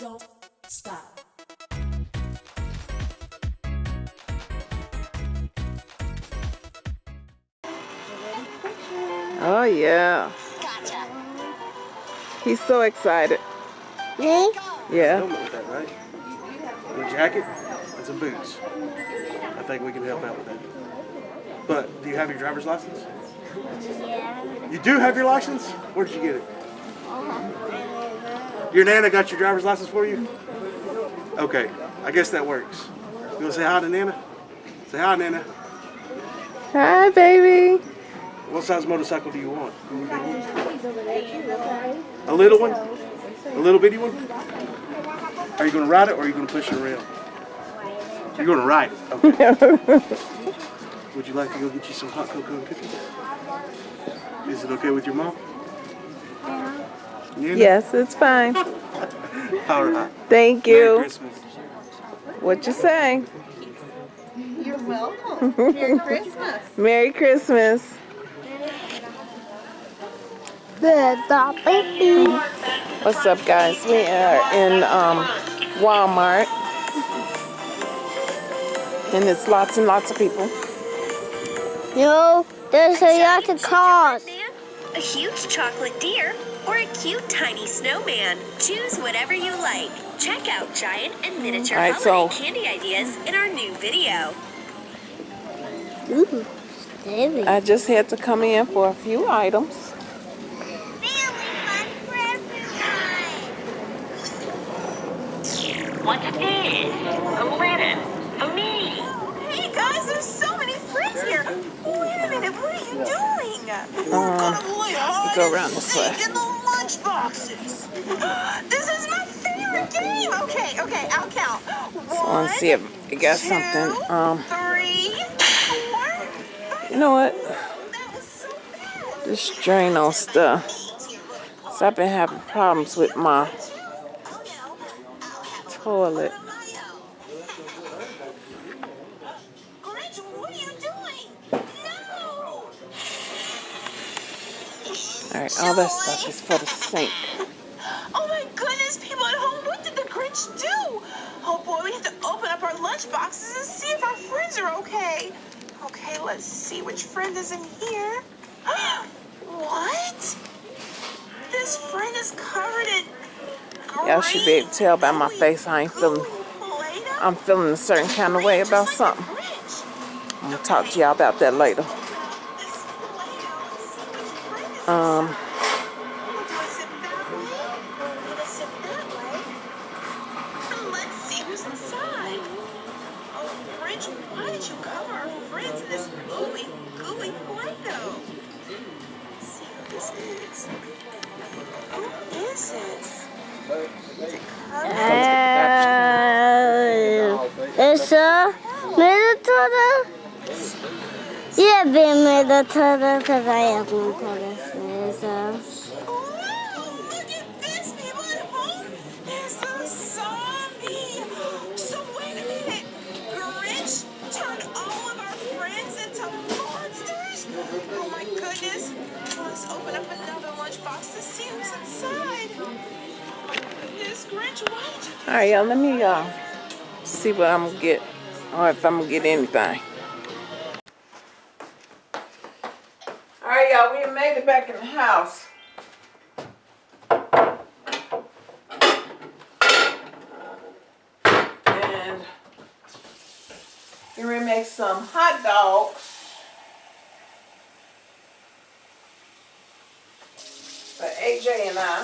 don't stop. Oh yeah. Gotcha. He's so excited. Me? Yeah. helmet that, right? And a jacket and some boots. I think we can help out with that. But do you have your driver's license? Yeah. You do have your license? Where did you get it? Uh-huh. Your nana got your driver's license for you? Okay, I guess that works. You wanna say hi to Nana? Say hi, Nana. Hi, baby. What size motorcycle do you want? A little one? A little bitty one? Are you gonna ride it or are you gonna push it around? You're gonna ride it. Okay. Would you like to go get you some hot cocoa and cookies? Is it okay with your mom? Nana? yes, it's fine. All right. Thank Merry you. Christmas. What you say? You're welcome. Merry Christmas. Merry Christmas. The baby. What's up, guys? We are in um, Walmart, and it's lots and lots of people. No, there's a lot of cars. A huge chocolate deer or a cute tiny snowman. Choose whatever you like. Check out giant and miniature All right, holiday so- candy ideas in our new video. Ooh, baby. I just had to come in for a few items. What's this? A letter for me. Hey guys, there's so many friends here. Wait a minute, what are you doing? Uh, go around this way. In the lunch boxes. This is my favorite game. Okay, okay, I'll count. So I want to see if I got two, something. Um, three, four, five. you know what? That was so bad. This Drano stuff. So I've been having problems with my toilet. Grinch, what are you doing? No! All right, all this stuff is for the sink. Oh my goodness, people at home, what did the Grinch do? Oh boy, we have to open up our lunch boxes and see if our friends are okay. Okay, let's see which friend is in here. what? This friend is covered in Y'all should be able to tell by my face I ain't feeling, I'm feeling a certain kind of way about something. I'm gonna talk to y'all about that later. Um, be military because I have military. It's Oh. So wait a minute. Grinch turned all of our friends into monsters? Oh my goodness. To why did you All right, y'all, let me uh, see what I'm gonna get, or if I'm gonna get anything. It back in the house. And here we make some hot dogs. For AJ and I.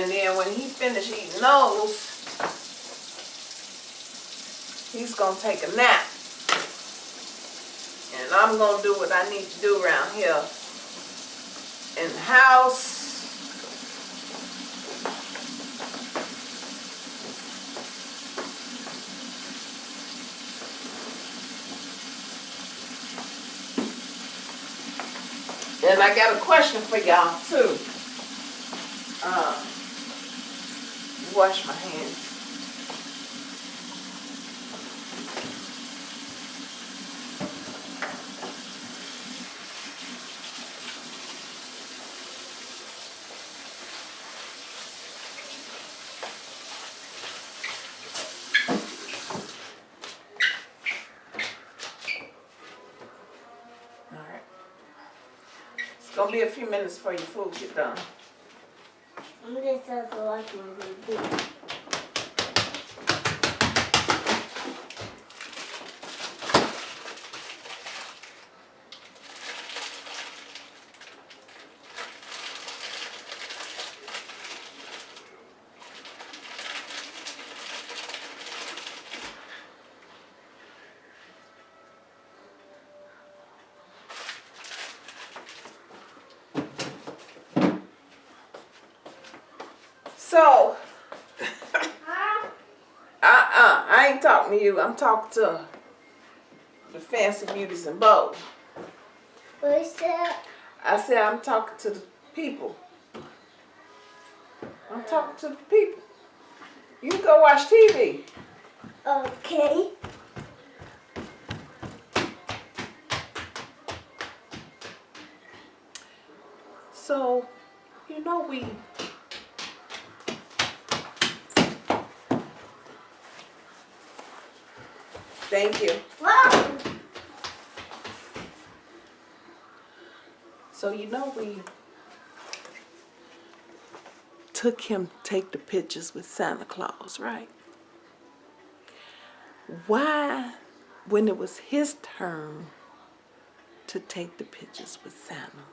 And then when he finished eating those, he's gonna take a nap. And I'm gonna do what I need to do around here in the house. And I got a question for y'all too. Uh, wash my hands. Gonna be a few minutes before your food get done. I'm So, uh-uh, I ain't talking to you. I'm talking to the fancy beauties and bows. What's that? I said I'm talking to the people. I'm talking to the people. You can go watch TV. Okay. So, you know we Thank you. So you know we took him take the pictures with Santa Claus, right? Why, when it was his turn to take the pictures with Santa,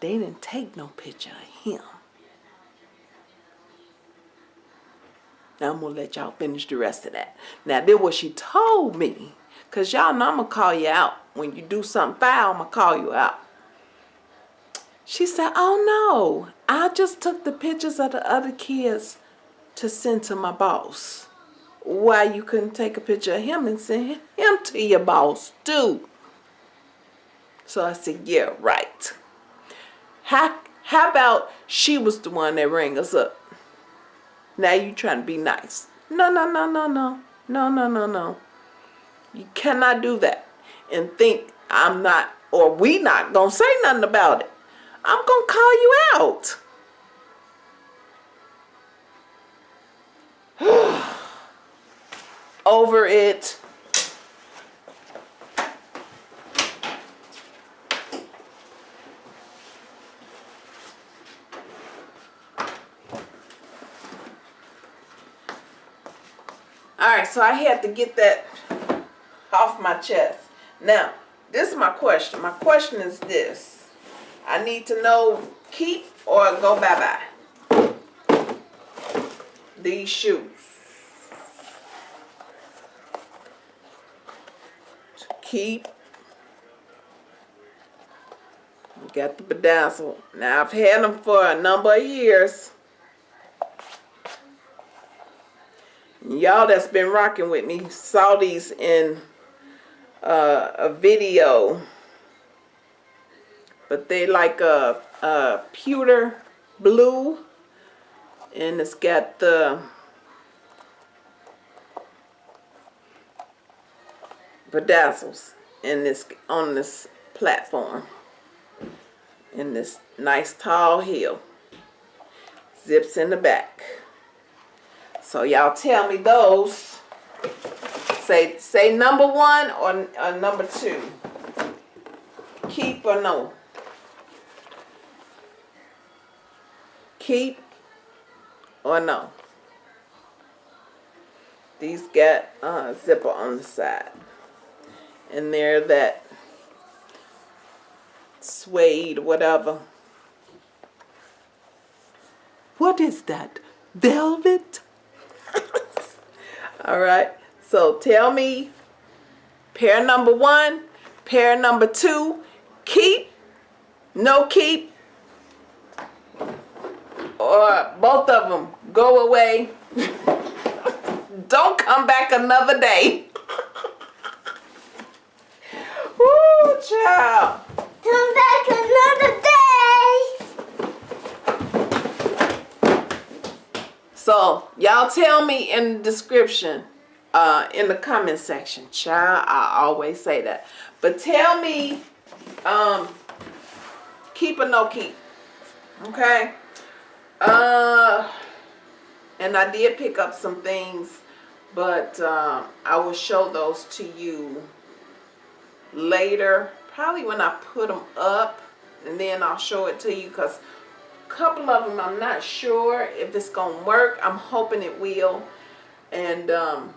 they didn't take no picture of him? Now I'm gonna let y'all finish the rest of that. Now this what she told me. Cause y'all know I'm gonna call you out. When you do something foul, I'm gonna call you out. She said, oh no, I just took the pictures of the other kids to send to my boss. Why you couldn't take a picture of him and send him to your boss too? So I said, yeah, right. How, how about she was the one that rang us up? Now you trying to be nice. No, no, no, no, no. No, no, no, no. You cannot do that and think I'm not or we not gonna say nothing about it. I'm gonna call you out. Over it. All right, so I had to get that off my chest. Now, this is my question. My question is this. I need to know keep or go bye-bye. These shoes. Keep. Got the bedazzle. Now, I've had them for a number of years. Y'all that's been rocking with me saw these in uh, a video. But they like a, a pewter blue. And it's got the bedazzles in this on this platform. In this nice tall heel. Zips in the back. So y'all tell me those. Say say number one or, or number two. Keep or no? Keep or no? These got uh, zipper on the side. And they're that suede, whatever. What is that? Velvet? All right. So tell me pair number one, pair number two, keep, no keep, or both of them go away. Don't come back another day. Woo, child. Come back another day. So y'all tell me in the description, uh, in the comment section, child. I always say that, but tell me, um, keep or no keep, okay? Uh, and I did pick up some things, but um, I will show those to you later. Probably when I put them up and then I'll show it to you because couple of them I'm not sure if it's gonna work. I'm hoping it will, and um,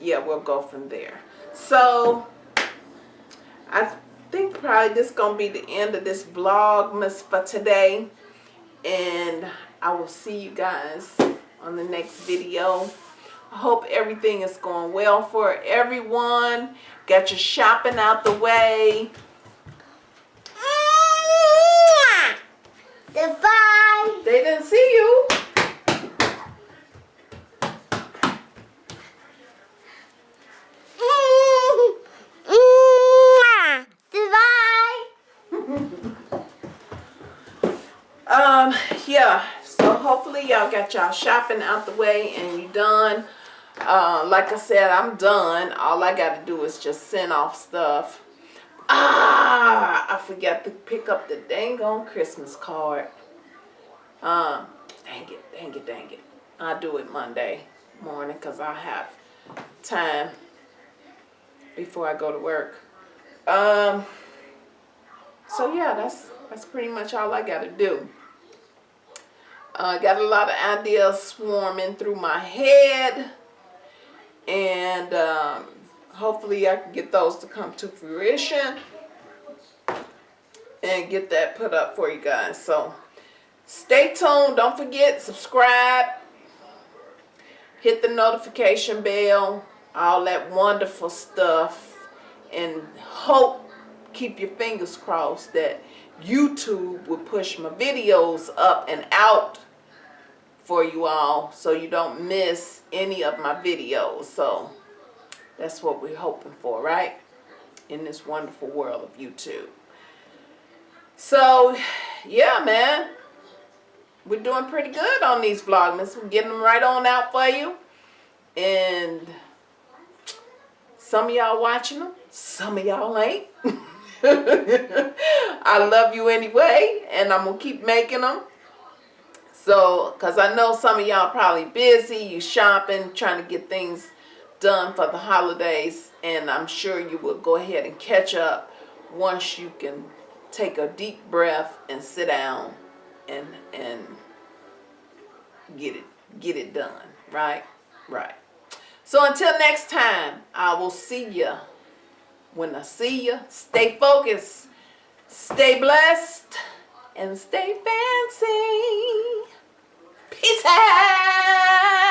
yeah, we'll go from there. So I think probably this gonna be the end of this vlogmas for today, and I will see you guys on the next video. I hope everything is going well for everyone. Got your shopping out the way. Goodbye. They didn't see you. Goodbye. Um, yeah. So hopefully y'all got y'all shopping out the way and you done. Uh, like I said, I'm done. All I got to do is just send off stuff. Ah, I forgot to pick up the dang on Christmas card. Um, dang it, dang it, dang it. I'll do it Monday morning because I have time before I go to work. Um, so yeah, that's that's pretty much all I got to do. Uh, got a lot of ideas swarming through my head, and um, hopefully I can get those to come to fruition and get that put up for you guys. So stay tuned. Don't forget subscribe, hit the notification bell, all that wonderful stuff, and hope keep your fingers crossed that YouTube will push my videos up and out for you all so you don't miss any of my videos. So that's what we're hoping for, right? In this wonderful world of YouTube. So, yeah, man. We're doing pretty good on these vlogmas. We're getting them right on out for you. And some of y'all watching them, some of y'all ain't. I love you anyway, and I'm going to keep making them. So, because I know some of y'all probably busy, you shopping, trying to get things done for the holidays, and I'm sure you will go ahead and catch up once you can take a deep breath and sit down and and get it get it done, right? Right. So until next time, I will see you when I see you. Stay focused, stay blessed, and stay fancy. Peace a.